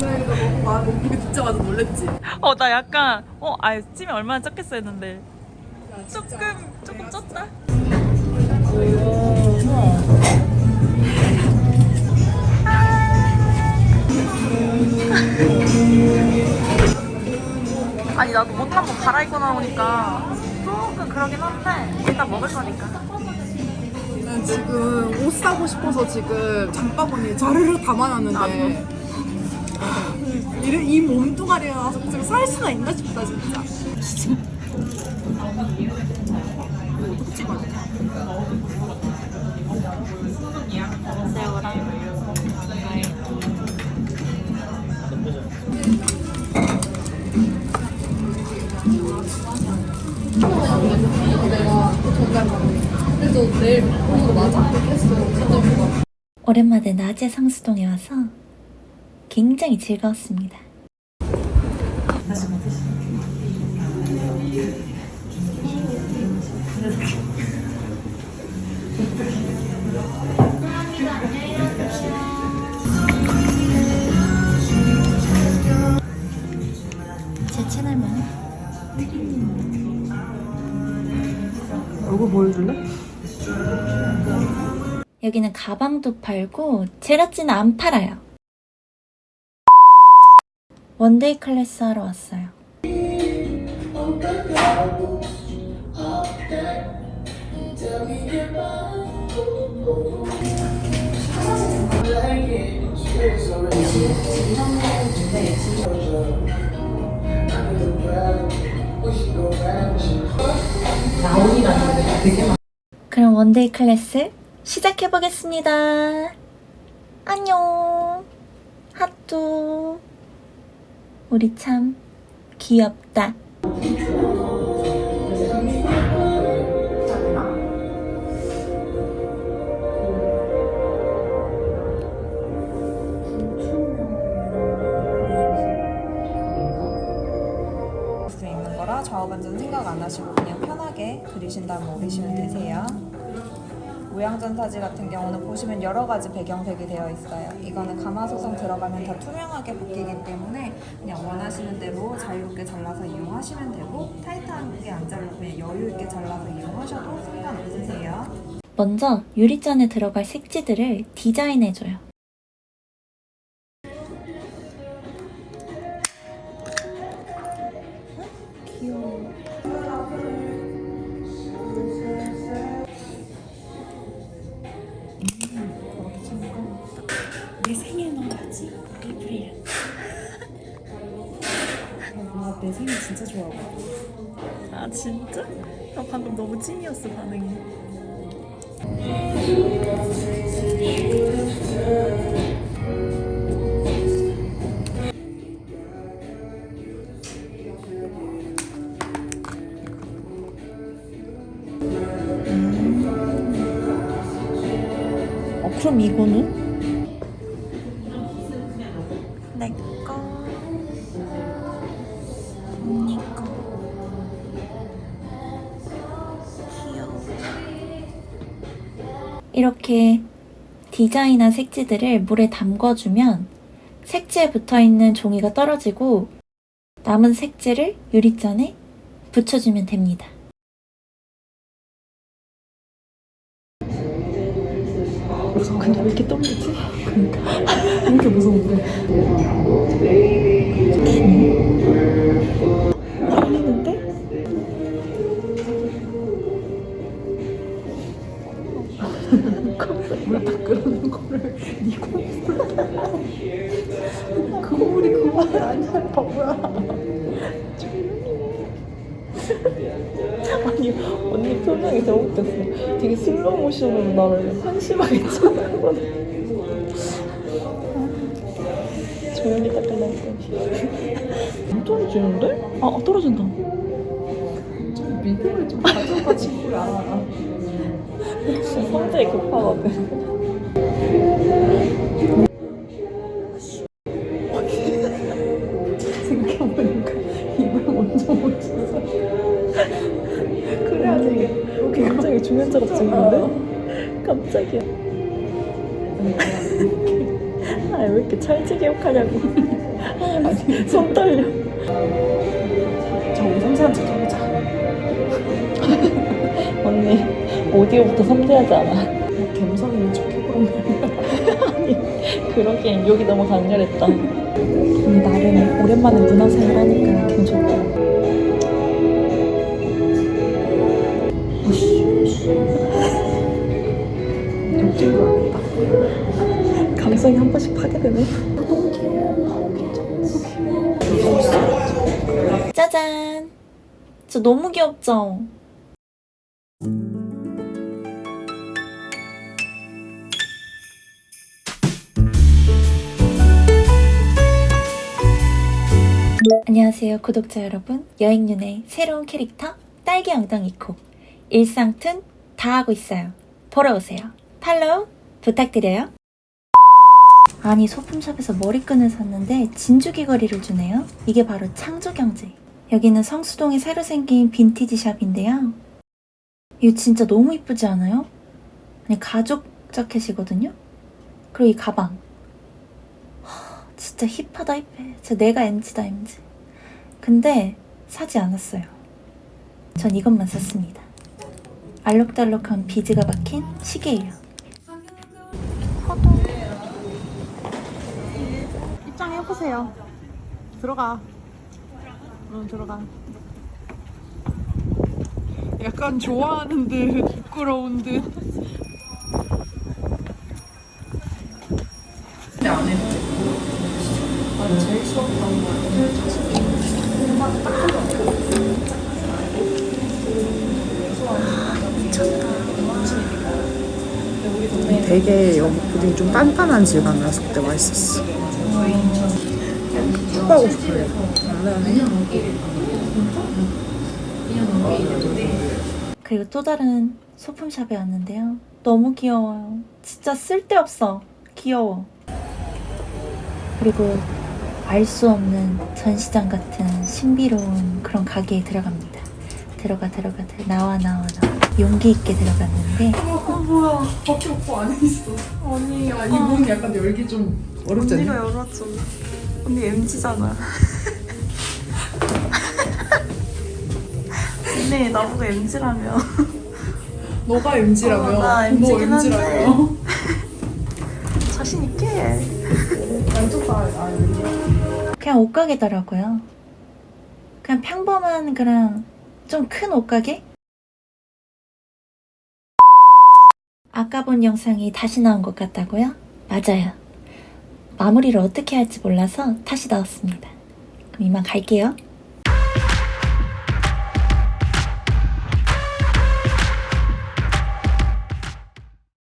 분명히가 너무 말 몸무게 듣자마자 놀랬지. 어 나 약간 어 아 찜이 얼마나 쪘겠어 했는데 야. 조금 조금 쪘다. 아니 나도 옷 한번 갈아입고 나오니까 조금 그러긴 한데 일단 먹을 거니까. 난 지금 옷 사고 싶어서 지금 장바구니에 자르르 담아놨는데 이, 이 몸뚱아리가 나서 지금 살 수가 있나 싶다 진짜. 오랜만에 낮에 상수동에 와서 굉장히 즐거웠습니다. 제 채널만 얼굴 보여줄래? 여기는 가방도 팔고 제라찌는 안 팔아요. 원데이 클래스 하러 왔어요. 그럼 원데이 클래스 시작해 보겠습니다. 안녕. 하뚜. 우리 참 귀엽다. 수 있는 거라 좌우 반전 생각 안 하시고 그냥 편하게 그리신 다음에 오리시면 되세요. 모양전사지 같은 경우는 보시면 여러 가지 배경색이 되어 있어요. 이거는 가마소성 들어가면 다 투명하게 바뀌기 때문에 그냥 원하시는 대로 자유롭게 잘라서 이용하시면 되고 타이트하게 안 자르고 그냥 여유 있게 잘라서 이용하셔도 상관없으세요. 먼저 유리잔에 들어갈 색지들을 디자인해줘요. 내 진짜 좋아하고. 아 진짜? 나 방금 너무 찐이었어 반응이. 어, 그럼 이거는? 이렇게 디자인한 색지들을 물에 담궈주면 색지에 붙어있는 종이가 떨어지고 남은 색지를 유리잔에 붙여주면 됩니다. 근데 왜 이렇게 떨리지? 그러니까 왜 이렇게 무서운데? 물 닦으라는 거를 니 거울로 거울이 그만이 아니야 바보야 아니 언니 표정이 웃겼어. 되게 슬로우 모션으로 나를 한심하게 쳐다보는 조용히 닦으려고 안 떨어지는데? 아, 아 떨어진다. 좀 믿음을 좀 가져가 친구야. 성질이 급하거든 생각해보니까 입을 먼저 못 쳤어. 그래야지 굉장히 중요한 작업 중인데? 깜짝이야 아왜 이렇게 찰지게 욕하냐고 손 떨려. 척 해보자. 언니, 오디오부터 섬세하지 않아? 있는 척 해보면 그러기엔 여기 너무 강렬했다. 나름 오랜만에 문화생활 하니까 거 감성이 한 번씩 파괴되네. 짜잔! 저 너무 귀엽죠? 안녕하세요 구독자 여러분 여행윤의 새로운 캐릭터 딸기 엉덩이코 일상툰 다 하고 있어요 보러 오세요 팔로우 부탁드려요 아니 소품샵에서 머리끈을 샀는데 진주 귀걸이를 주네요. 이게 바로 창조경제. 여기는 성수동에 새로 생긴 빈티지 샵인데요. 이거 진짜 너무 이쁘지 않아요? 아니 가죽 자켓이거든요. 그리고 이 가방. 하, 진짜 힙하다 힙해. 진짜 내가 MZ다 MZ. 근데 사지 않았어요. 전 이것만 샀습니다. 알록달록한 비즈가 박힌 시계예요. 입장해보세요. 들어가. 응, 들어가. 약간 좋아하는 듯, 부끄러운 듯. 되게 여기 푸딩 좀 단단한 질감이라서 그때 맛있었어. 축구하고 싶어요. 그리고 또 다른 소품샵에 왔는데요. 너무 귀여워요. 진짜 쓸데없어. 귀여워. 그리고 알 수 없는 전시장 같은 신비로운 그런 가게에 들어갑니다. 들어가 들어가 들어 나와 나와 나와 용기 있게 들어갔는데 어, 뭐야. 밖에 오빠 안에 있어. 언니, 야, 이문 약간 열기 좀 어렵지 않냐? 열었잖아. 언니 MG잖아. 언니 나보고 MG라며. 너가 MG라며. 어, 나너 MG긴 한데. MG라며. 자신 있게. 양쪽 다, 아, 그냥 옷가게더라고요. 그냥 평범한 그런 좀 큰 옷가게? 아까 본 영상이 다시 나온 것 같다고요? 맞아요. 마무리를 어떻게 할지 몰라서 다시 나왔습니다. 그럼 이만 갈게요.